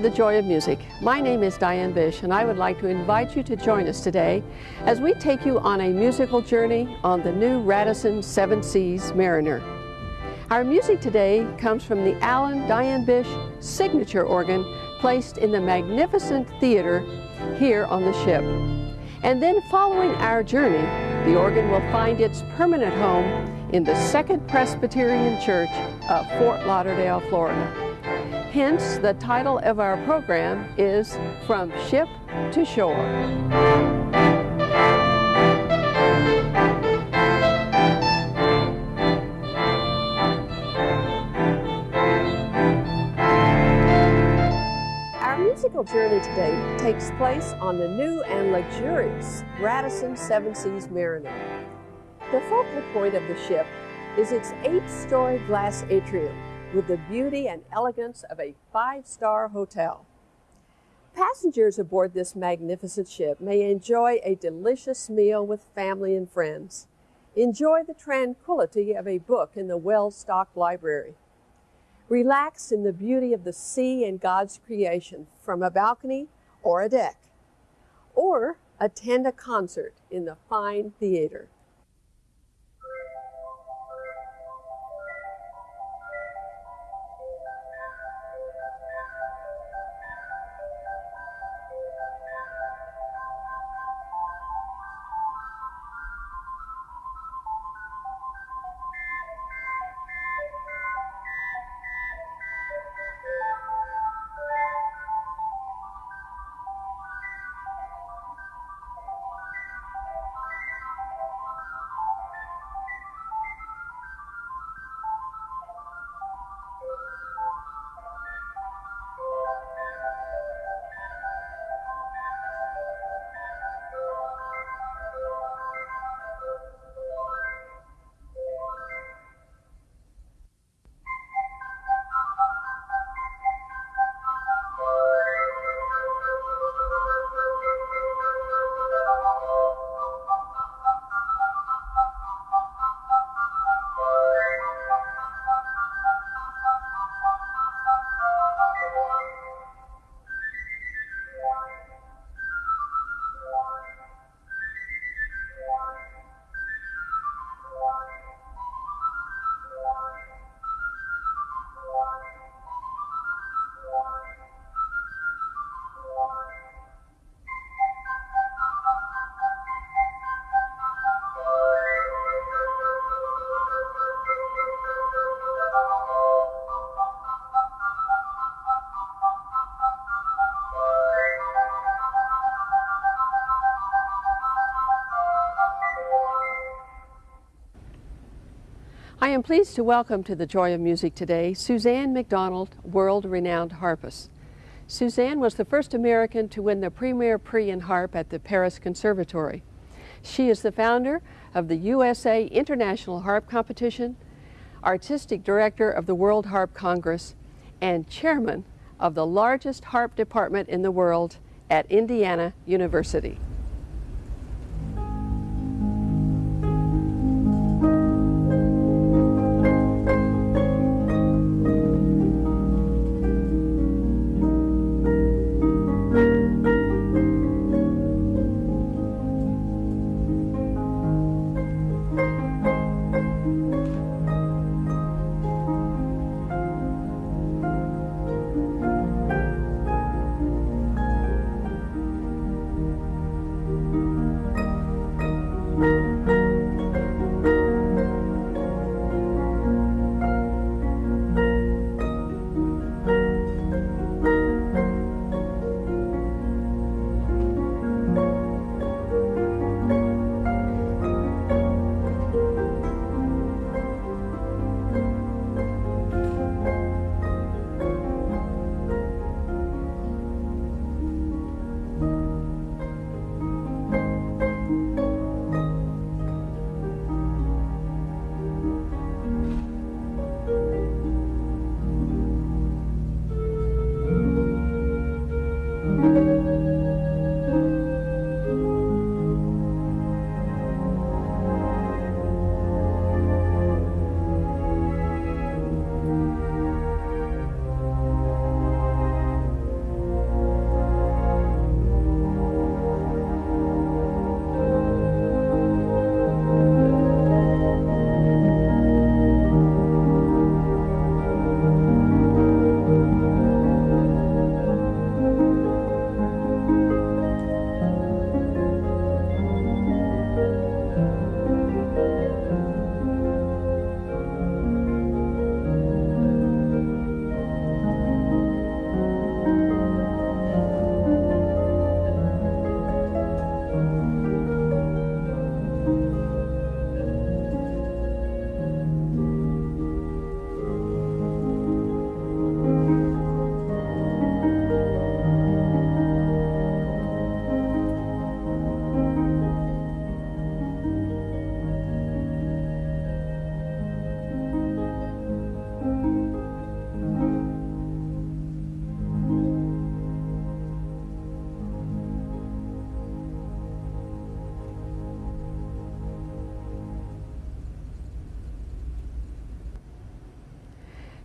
The Joy of Music. My name is Diane Bish, and I would like to invite you to join us today as we take you on a musical journey on the new Radisson Seven Seas Mariner. Our music today comes from the Allen Diane Bish signature organ placed in the magnificent theater here on the ship. And then following our journey, the organ will find its permanent home in the Second Presbyterian Church of Fort Lauderdale, Florida. Hence, the title of our program is From Ship to Shore. Our musical journey today takes place on the new and luxurious Radisson Seven Seas Mariner. The focal point of the ship is its eight-story glass atrium with the beauty and elegance of a five-star hotel. Passengers aboard this magnificent ship may enjoy a delicious meal with family and friends, enjoy the tranquility of a book in the well-stocked library, relax in the beauty of the sea and God's creation from a balcony or a deck, or attend a concert in the fine theater. I am pleased to welcome to the Joy of Music today Susann McDonald, world-renowned harpist. Suzanne was the first American to win the Premier Prix in Harp at the Paris Conservatory. She is the founder of the USA International Harp Competition, artistic director of the World Harp Congress, and chairman of the largest harp department in the world at Indiana University.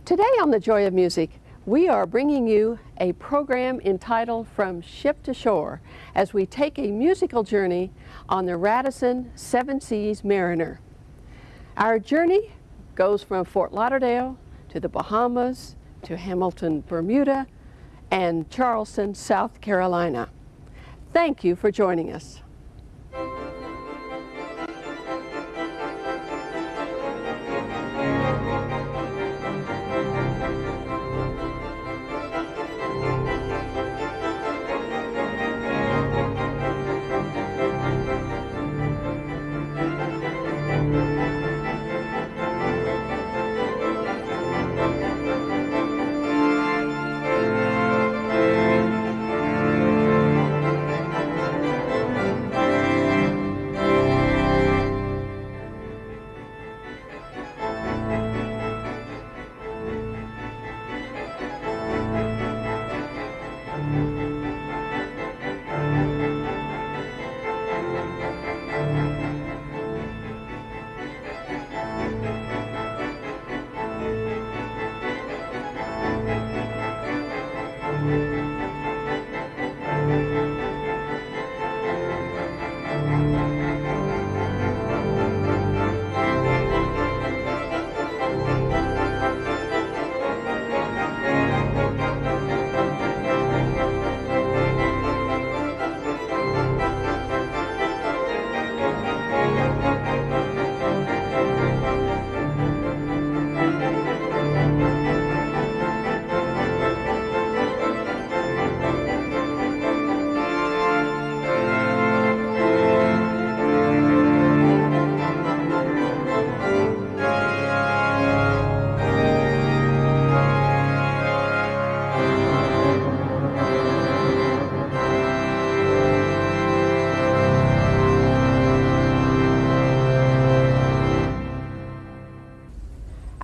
Today on The Joy of Music, we are bringing you a program entitled From Ship to Shore as we take a musical journey on the Radisson Seven Seas Mariner. Our journey goes from Fort Lauderdale to the Bahamas to Hamilton, Bermuda, and Charleston, South Carolina. Thank you for joining us.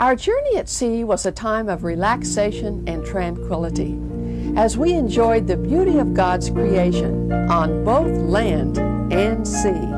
Our journey at sea was a time of relaxation and tranquility as we enjoyed the beauty of God's creation on both land and sea.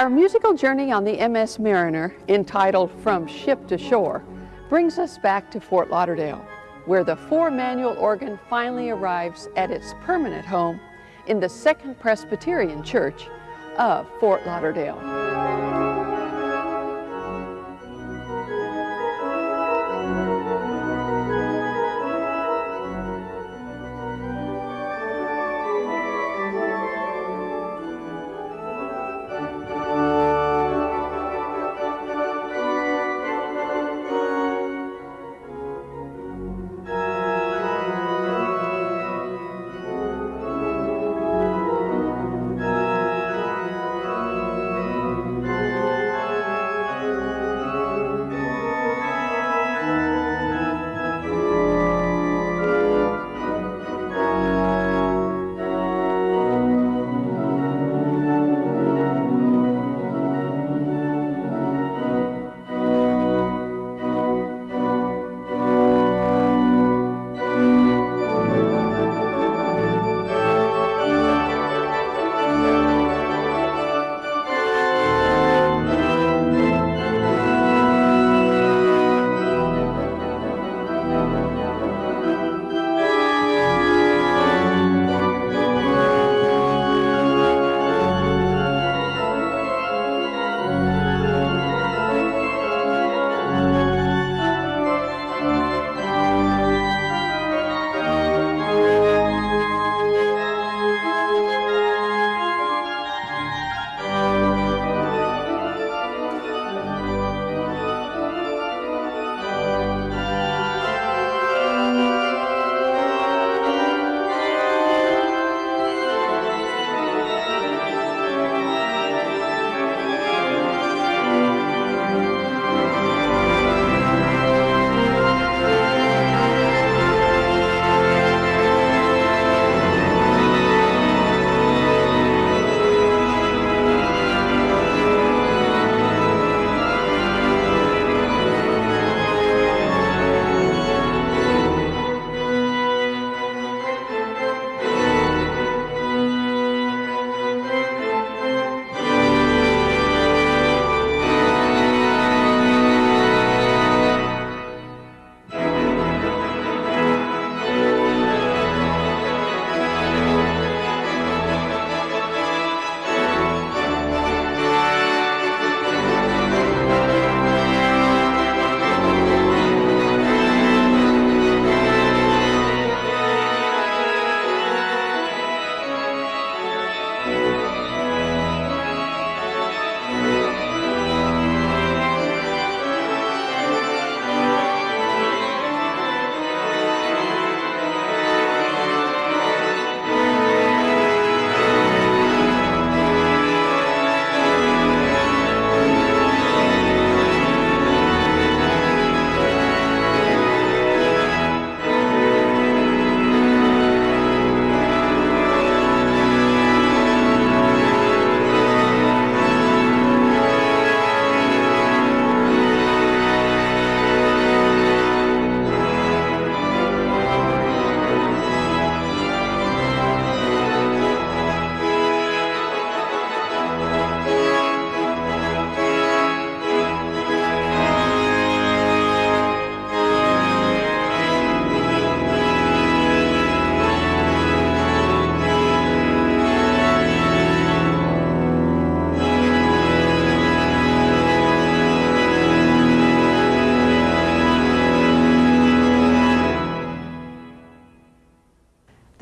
Our musical journey on the MS Mariner, entitled From Ship to Shore, brings us back to Fort Lauderdale, where the four-manual organ finally arrives at its permanent home in the Second Presbyterian Church of Fort Lauderdale.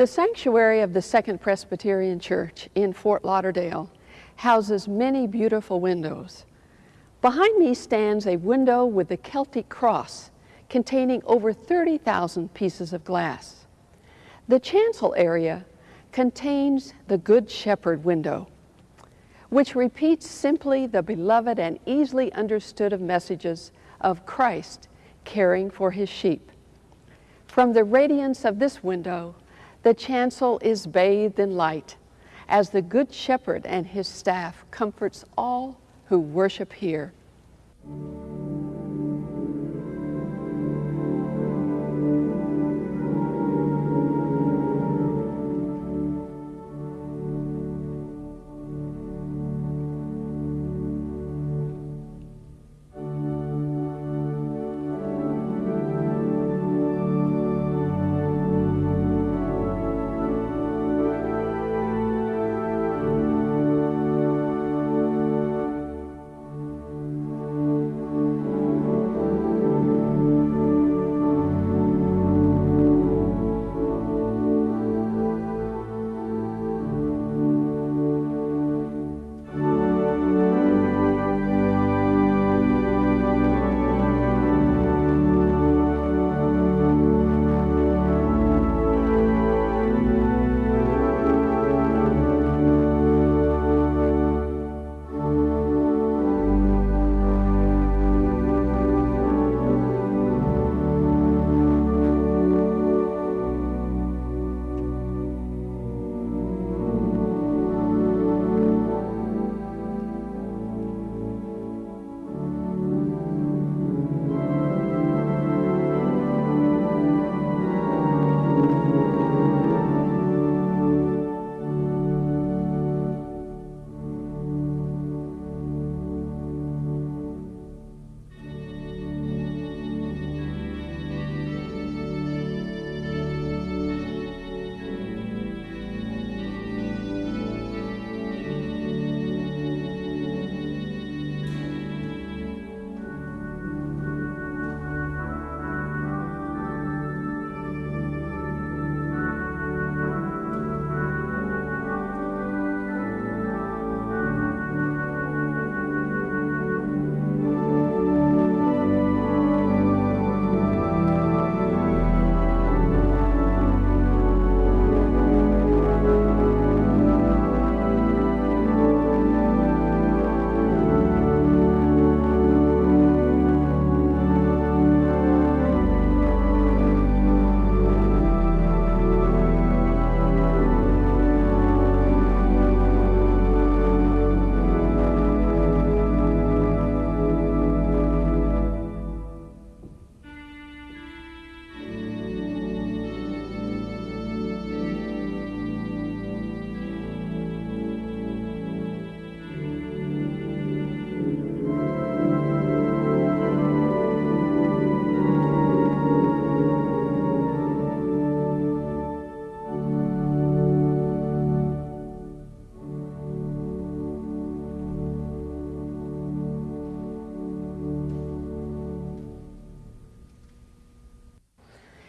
Sanctuary of the Second Presbyterian Church in Fort Lauderdale houses many beautiful windows. Behind me stands a window with the Celtic cross containing over 30,000 pieces of glass. The chancel area contains the Good Shepherd window, which repeats simply the beloved and easily understood of messages of Christ caring for his sheep. From the radiance of this window, the chancel is bathed in light as the Good Shepherd and his staff comforts all who worship here.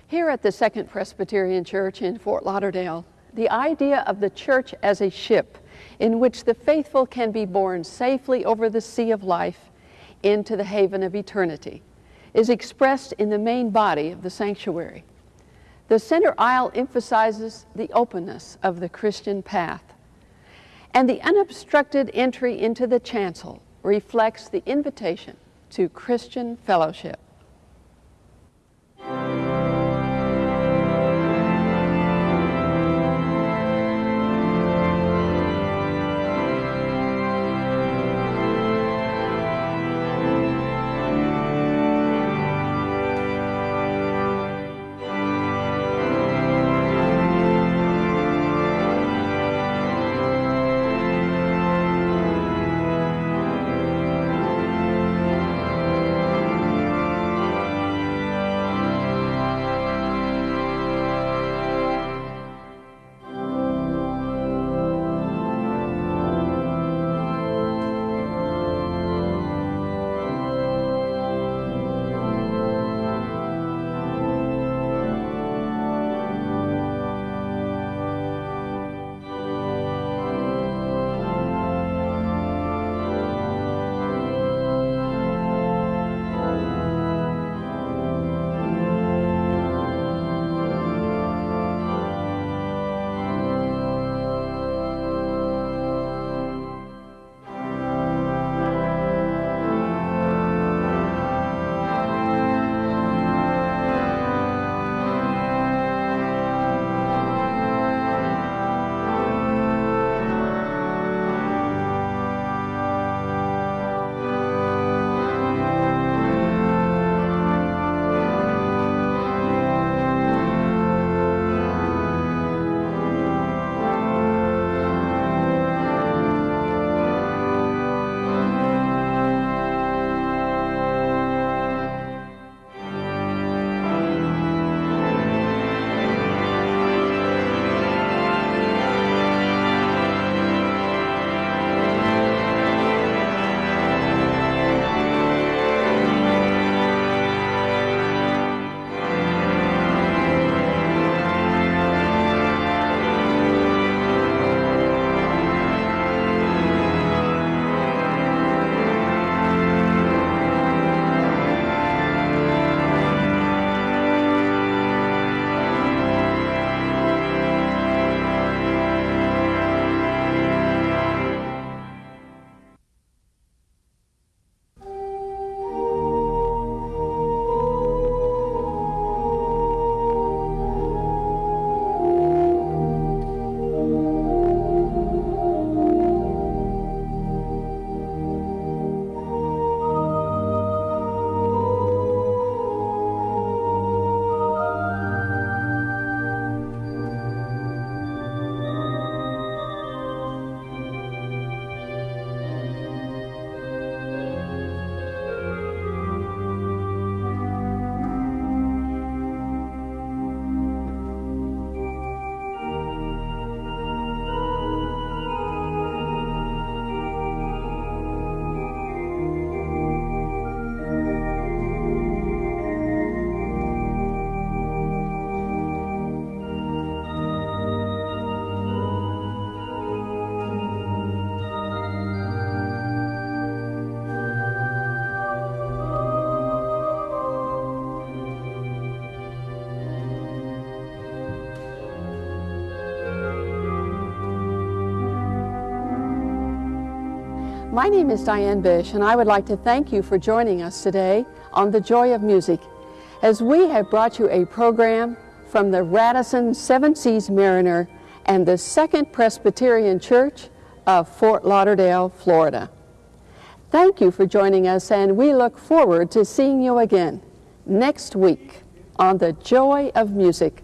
Here at the Second Presbyterian Church in Fort Lauderdale, the idea of the church as a ship in which the faithful can be borne safely over the sea of life into the haven of eternity is expressed in the main body of the sanctuary. The center aisle emphasizes the openness of the Christian path, and the unobstructed entry into the chancel reflects the invitation to Christian fellowship. My name is Diane Bish, and I would like to thank you for joining us today on The Joy of Music as we have brought you a program from the Radisson Seven Seas Mariner and the Second Presbyterian Church of Fort Lauderdale, Florida. Thank you for joining us, and we look forward to seeing you again next week on The Joy of Music.